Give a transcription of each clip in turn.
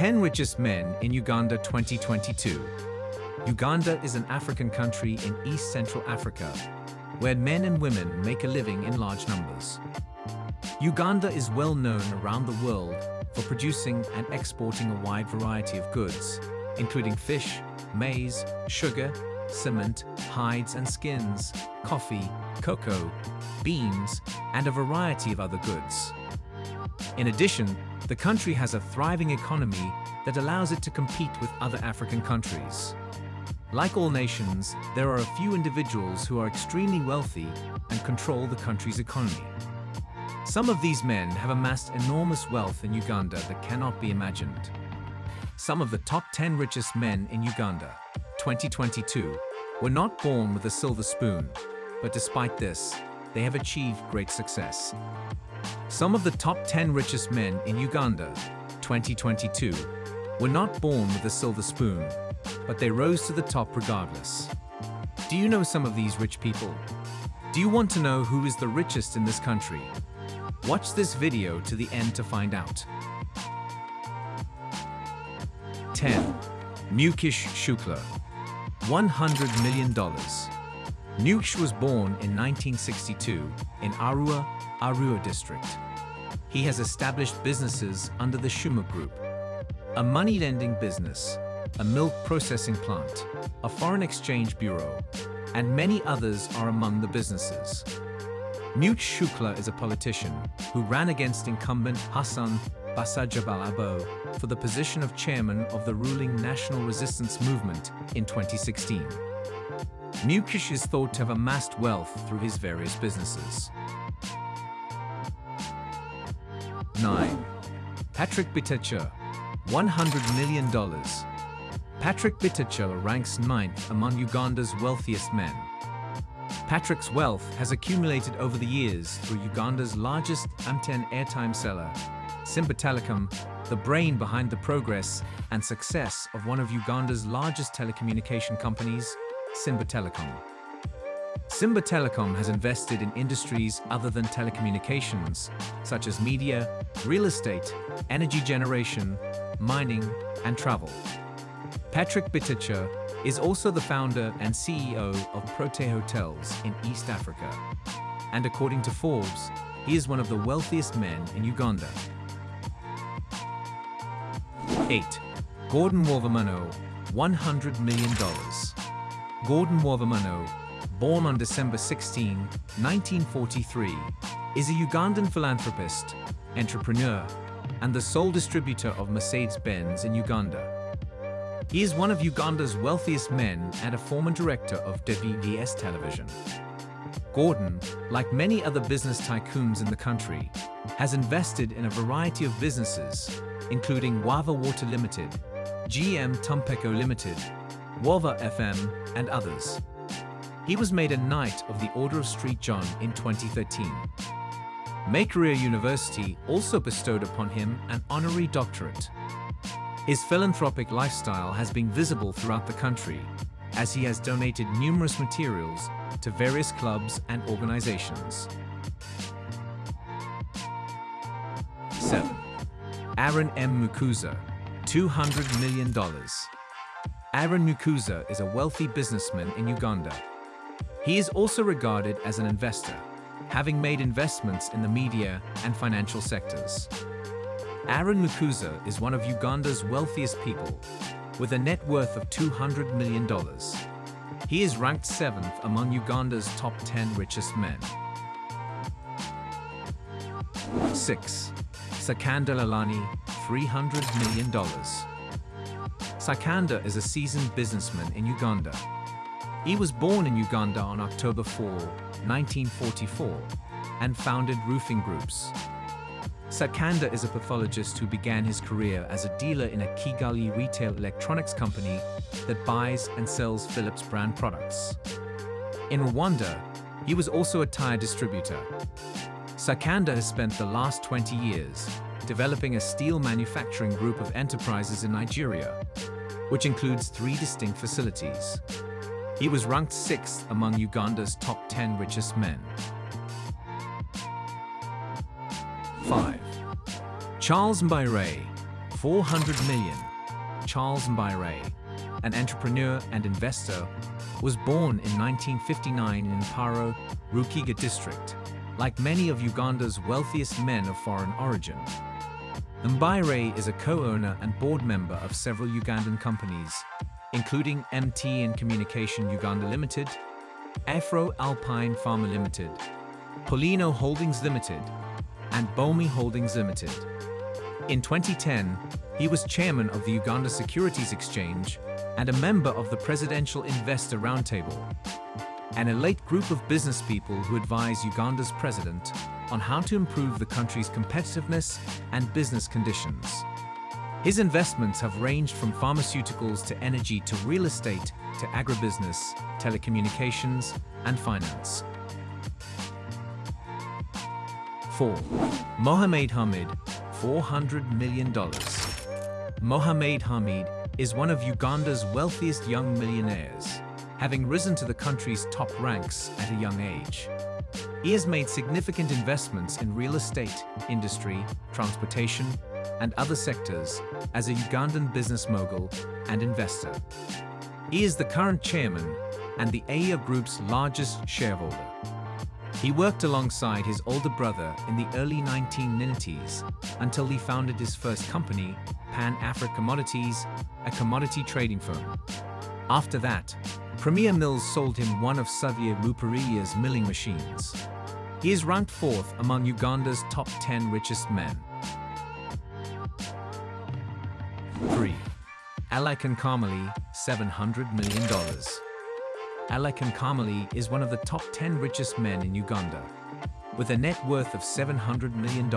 10 Richest Men in Uganda 2022 Uganda is an African country in East Central Africa, where men and women make a living in large numbers. Uganda is well known around the world for producing and exporting a wide variety of goods, including fish, maize, sugar, cement, hides and skins, coffee, cocoa, beans, and a variety of other goods. In addition, the country has a thriving economy that allows it to compete with other African countries. Like all nations, there are a few individuals who are extremely wealthy and control the country's economy. Some of these men have amassed enormous wealth in Uganda that cannot be imagined. Some of the top 10 richest men in Uganda, 2022, were not born with a silver spoon, but despite this, they have achieved great success. Some of the top 10 richest men in Uganda, 2022, were not born with a silver spoon, but they rose to the top regardless. Do you know some of these rich people? Do you want to know who is the richest in this country? Watch this video to the end to find out. 10. Mukesh Shukla $100 million. Mukesh was born in 1962 in Arua, Arua district. He has established businesses under the Shuma Group, a money-lending business, a milk processing plant, a foreign exchange bureau, and many others are among the businesses. Mukesh Shukla is a politician who ran against incumbent Hassan Basajjabalaba for the position of chairman of the ruling National Resistance Movement in 2016. Mukesh is thought to have amassed wealth through his various businesses. 9. Patrick Bitature, $100 million. Patrick Bitature ranks ninth among Uganda's wealthiest men. Patrick's wealth has accumulated over the years through Uganda's largest MTN airtime seller, Simba Telecom, the brain behind the progress and success of one of Uganda's largest telecommunication companies, Simba Telecom. Simba Telecom has invested in industries other than telecommunications, such as media, real estate, energy generation, mining, and travel. Patrick Bitature is also the founder and CEO of Protea Hotels in East Africa. And according to Forbes, he is one of the wealthiest men in Uganda. 8. Gordon Wavamunno, $100 million. Gordon Wavamunno, born on December 16, 1943, is a Ugandan philanthropist, entrepreneur, and the sole distributor of Mercedes-Benz in Uganda. He is one of Uganda's wealthiest men and a former director of WBS television. Gordon, like many other business tycoons in the country, has invested in a variety of businesses, including Wava Water Limited, GM Tumpeko Limited, Wava FM, and others. He was made a Knight of the Order of St. John in 2013. Makerere University also bestowed upon him an honorary doctorate. His philanthropic lifestyle has been visible throughout the country, as he has donated numerous materials to various clubs and organizations. 7. Aaron M. Mukuza, $200 million. Aaron Mukuza is a wealthy businessman in Uganda. He is also regarded as an investor, having made investments in the media and financial sectors. Aaron Mukuza is one of Uganda's wealthiest people, with a net worth of $200 million. He is ranked 7th among Uganda's top 10 richest men. 6. Sikander Lalani, $300 million. Sikander is a seasoned businessman in Uganda. He was born in Uganda on October 4, 1944, and founded roofing groups, Sikander is a pathologist who began his career as a dealer in a Kigali retail electronics company that buys and sells Philips brand products. In Rwanda, he was also a tire distributor. Sikander has spent the last 20 years developing a steel manufacturing group of enterprises in Nigeria, which includes three distinct facilities. He was ranked sixth among Uganda's top 10 richest men. 5. Charles Mbire, 400 million. Charles Mbire, an entrepreneur and investor, was born in 1959 in Mparo, Rukiga district, like many of Uganda's wealthiest men of foreign origin. Mbire is a co-owner and board member of several Ugandan companies, including MT and Communication Uganda Limited, Afro Alpine Pharma Limited, Polino Holdings Limited, and Bomi Holdings Limited. In 2010, he was chairman of the Uganda Securities Exchange and a member of the Presidential Investor Roundtable, an elite group of business people who advise Uganda's president on how to improve the country's competitiveness and business conditions. His investments have ranged from pharmaceuticals to energy to real estate to agribusiness, telecommunications, and finance. 4. Mohamed Hamid, $400 million. Mohamed Hamid is one of Uganda's wealthiest young millionaires, having risen to the country's top ranks at a young age. He has made significant investments in real estate, industry, transportation, and other sectors as a Ugandan business mogul and investor. He is the current chairman and the AIA Group's largest shareholder. He worked alongside his older brother in the early 1990s until he founded his first company, Pan Africa Commodities, a commodity trading firm. After that, Premier Mills sold him one of Xavier Ruparilia's milling machines. He is ranked fourth among Uganda's top 10 richest men. 3. Alykhan Karmali, $700 million. Alykhan Karmali is one of the top 10 richest men in Uganda, with a net worth of $700 million.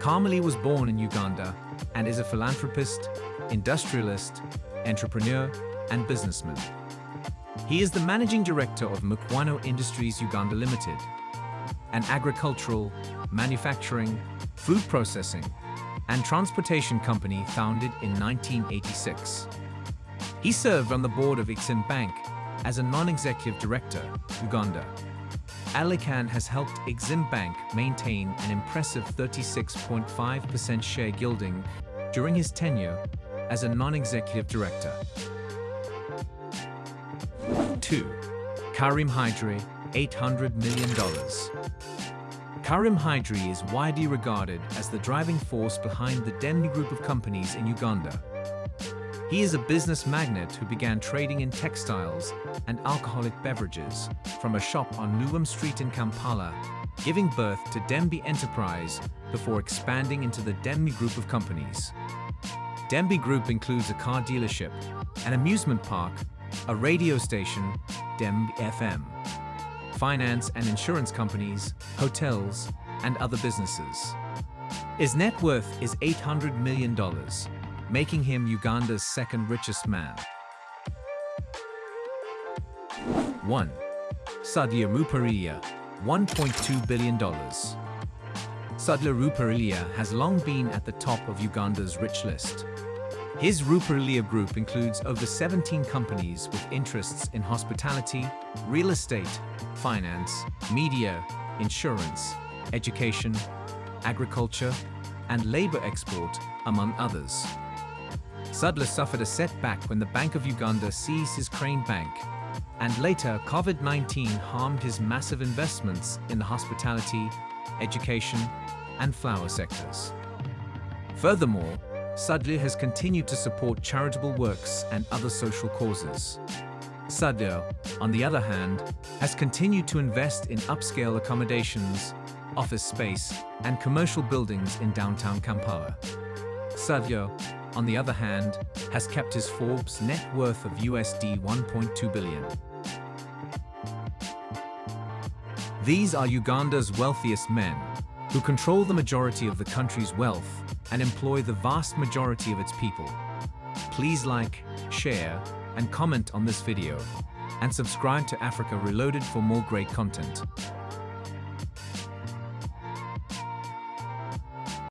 Karmali was born in Uganda and is a philanthropist, industrialist, entrepreneur, and businessman. He is the managing director of Mukwano Industries Uganda Limited, an agricultural, manufacturing, food processing, and transportation company founded in 1986. He served on the board of Exim Bank as a non-executive director, Uganda. Alykhan has helped Exim Bank maintain an impressive 36.5% share gilding during his tenure as a non-executive director. 2. Karim Hydri, $800 million. Karim Hydri is widely regarded as the driving force behind the Dembe group of companies in Uganda. He is a business magnate who began trading in textiles and alcoholic beverages from a shop on Newham Street in Kampala, giving birth to Dembe Enterprise before expanding into the Dembe group of companies. Dembe Group includes a car dealership, an amusement park, a radio station, Dembe FM, finance and insurance companies, hotels, and other businesses. His net worth is $800 million, making him Uganda's second richest man. 1. Sudhir Ruparelia, $1.2 billion. Sudhir Ruparelia has long been at the top of Uganda's rich list. His Ruparelia Group includes over 17 companies with interests in hospitality, real estate, finance, media, insurance, education, agriculture, and labor export, among others. Sudhir suffered a setback when the Bank of Uganda seized his Crane Bank, and later COVID-19 harmed his massive investments in the hospitality, education, and flower sectors. Furthermore, Sudhir has continued to support charitable works and other social causes. Sudhir, on the other hand, has continued to invest in upscale accommodations, office space, and commercial buildings in downtown Kampala. Sudhir, on the other hand, has kept his Forbes net worth of USD 1.2 billion. These are Uganda's wealthiest men, who control the majority of the country's wealth and employ the vast majority of its people. Please like, share, and comment on this video, and subscribe to Africa Reloaded for more great content.